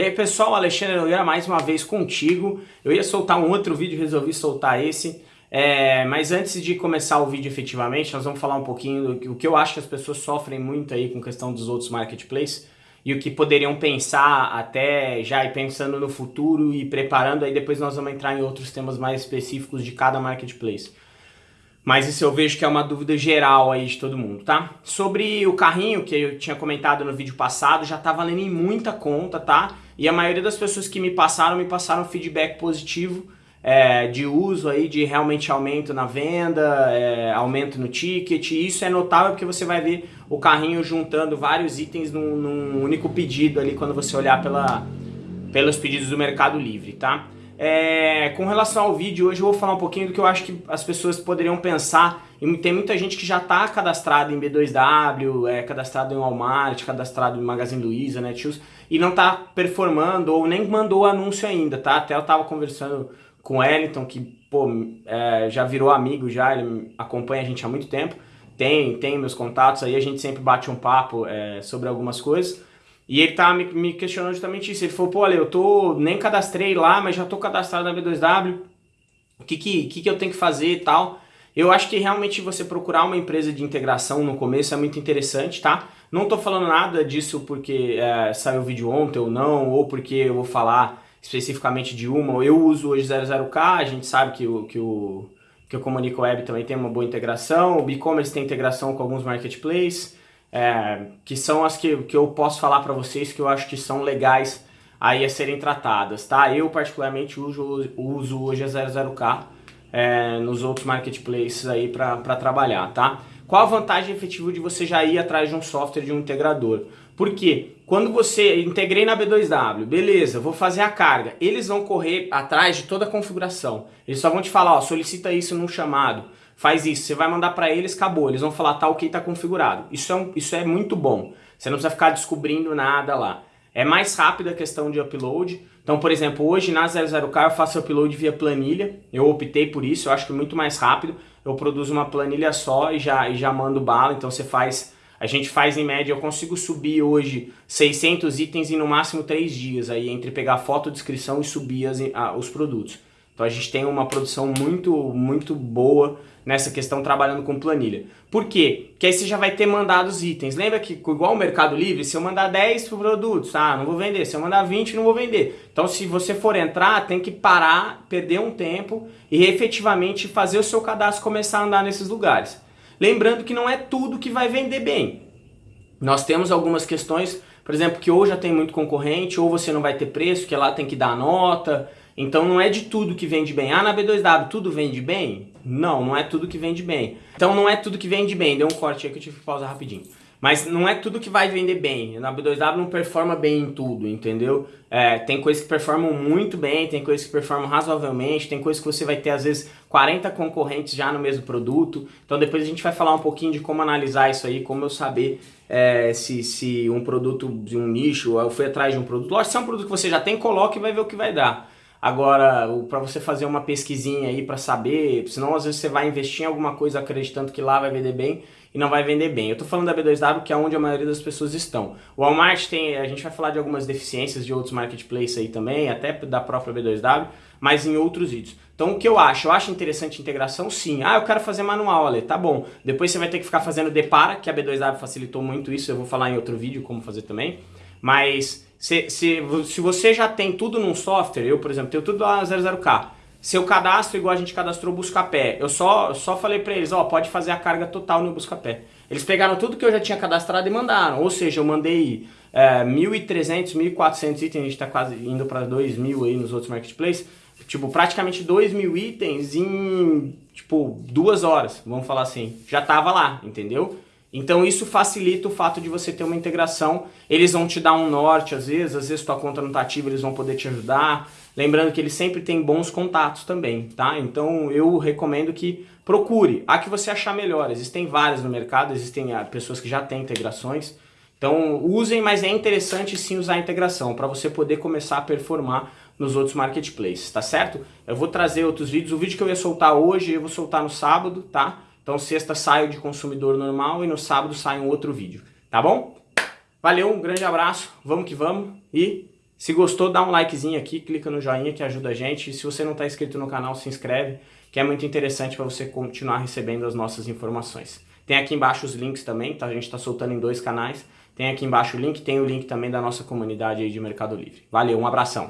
E aí pessoal, Alexandre Nogueira mais uma vez contigo. Eu ia soltar um outro vídeo, resolvi soltar esse. É, mas antes de começar o vídeo efetivamente, nós vamos falar um pouquinho do que eu acho que as pessoas sofrem muito aí com questão dos outros marketplaces e o que poderiam pensar até já ir pensando no futuro e preparando, aí depois nós vamos entrar em outros temas mais específicos de cada marketplace. Mas isso eu vejo que é uma dúvida geral aí de todo mundo, tá? Sobre o carrinho, que eu tinha comentado no vídeo passado, já tá valendo em muita conta, tá? E a maioria das pessoas que me passaram, me passaram feedback positivo é, de uso aí, de realmente aumento na venda, é, aumento no ticket. Isso é notável porque você vai ver o carrinho juntando vários itens num, num único pedido ali quando você olhar pela, pelos pedidos do Mercado Livre, tá? É, com relação ao vídeo, hoje eu vou falar um pouquinho do que eu acho que as pessoas poderiam pensar. E tem muita gente que já está cadastrada em B2W, é, cadastrado em Walmart, cadastrado em Magazine Luiza, Netshoes, e não está performando ou nem mandou anúncio ainda, tá? Até eu estava conversando com o Wellington, que pô, é, já virou amigo, já ele acompanha a gente há muito tempo. Tem, tem meus contatos aí, a gente sempre bate um papo é, sobre algumas coisas. E ele tá me, me questionando justamente isso. Ele falou, pô, olha, eu tô, nem cadastrei lá, mas já tô cadastrado na B2W. O que que, que que eu tenho que fazer e tal? Eu acho que realmente você procurar uma empresa de integração no começo é muito interessante, tá? Não tô falando nada disso porque é, saiu o vídeo ontem ou não, ou porque eu vou falar especificamente de uma. Eu uso hoje 00K, a gente sabe que o, que o, que o Comunico Web também tem uma boa integração, o e-commerce tem integração com alguns marketplaces é, que são as que, que eu posso falar para vocês que eu acho que são legais aí a serem tratadas, tá? Eu particularmente uso, uso hoje a 00K é, nos outros marketplaces aí para trabalhar, tá? Qual a vantagem efetiva de você já ir atrás de um software, de um integrador? Porque quando você integrei na B2W, beleza, vou fazer a carga, eles vão correr atrás de toda a configuração. Eles só vão te falar, ó, solicita isso num chamado faz isso, você vai mandar para eles, acabou, eles vão falar, tá ok, tá configurado. Isso é, um, isso é muito bom, você não precisa ficar descobrindo nada lá. É mais rápida a questão de upload, então por exemplo, hoje na 00K eu faço upload via planilha, eu optei por isso, eu acho que é muito mais rápido, eu produzo uma planilha só e já, e já mando bala, então você faz... A gente faz em média, eu consigo subir hoje 600 itens em no máximo 3 dias, aí entre pegar foto, descrição e subir as, a, os produtos. Então a gente tem uma produção muito, muito boa nessa questão trabalhando com planilha. Por quê? Porque aí você já vai ter mandado os itens. Lembra que igual o Mercado Livre, se eu mandar 10 produtos, ah, não vou vender. Se eu mandar 20, não vou vender. Então se você for entrar, tem que parar, perder um tempo e efetivamente fazer o seu cadastro começar a andar nesses lugares. Lembrando que não é tudo que vai vender bem. Nós temos algumas questões, por exemplo, que ou já tem muito concorrente, ou você não vai ter preço, que lá tem que dar nota, então não é de tudo que vende bem. Ah, na B2W tudo vende bem? Não, não é tudo que vende bem. Então não é tudo que vende bem. Deu um corte aí que eu tive que pausar rapidinho. Mas não é tudo que vai vender bem. Na B2W não performa bem em tudo, entendeu? É, tem coisas que performam muito bem, tem coisas que performam razoavelmente, tem coisas que você vai ter às vezes 40 concorrentes já no mesmo produto. Então depois a gente vai falar um pouquinho de como analisar isso aí, como eu saber é, se, se um produto de um nicho, eu fui atrás de um produto. Lógico, se é um produto que você já tem, coloque e vai ver o que vai dar. Agora, para você fazer uma pesquisinha aí para saber, senão às vezes você vai investir em alguma coisa acreditando que lá vai vender bem e não vai vender bem. Eu tô falando da B2W, que é onde a maioria das pessoas estão. O Walmart tem, a gente vai falar de algumas deficiências de outros marketplaces aí também, até da própria B2W, mas em outros vídeos. Então o que eu acho? Eu acho interessante integração? Sim. Ah, eu quero fazer manual, Ale. Tá bom. Depois você vai ter que ficar fazendo depara, que a B2W facilitou muito isso, eu vou falar em outro vídeo como fazer também. Mas se, se, se você já tem tudo num software, eu por exemplo, tenho tudo lá 00K, seu cadastro igual a gente cadastrou o Buscapé, eu só, só falei para eles, ó, pode fazer a carga total no Buscapé. Eles pegaram tudo que eu já tinha cadastrado e mandaram, ou seja, eu mandei é, 1.300, 1.400 itens, a gente está quase indo para 2.000 aí nos outros marketplaces, tipo, praticamente 2.000 itens em, tipo, duas horas, vamos falar assim, já tava lá, entendeu? Então isso facilita o fato de você ter uma integração. Eles vão te dar um norte às vezes, às vezes tua conta não está ativa, eles vão poder te ajudar. Lembrando que eles sempre têm bons contatos também, tá? Então eu recomendo que procure. A que você achar melhor. Existem várias no mercado, existem ah, pessoas que já têm integrações. Então usem, mas é interessante sim usar a integração para você poder começar a performar nos outros marketplaces, tá certo? Eu vou trazer outros vídeos. O vídeo que eu ia soltar hoje, eu vou soltar no sábado, tá? Então sexta saio de consumidor normal e no sábado sai um outro vídeo, tá bom? Valeu, um grande abraço, vamos que vamos e Se gostou, dá um likezinho aqui, clica no joinha que ajuda a gente. E se você não está inscrito no canal, se inscreve, que é muito interessante para você continuar recebendo as nossas informações. Tem aqui embaixo os links também, tá? a gente está soltando em dois canais. Tem aqui embaixo o link, tem o link também da nossa comunidade aí de Mercado Livre. Valeu, um abração!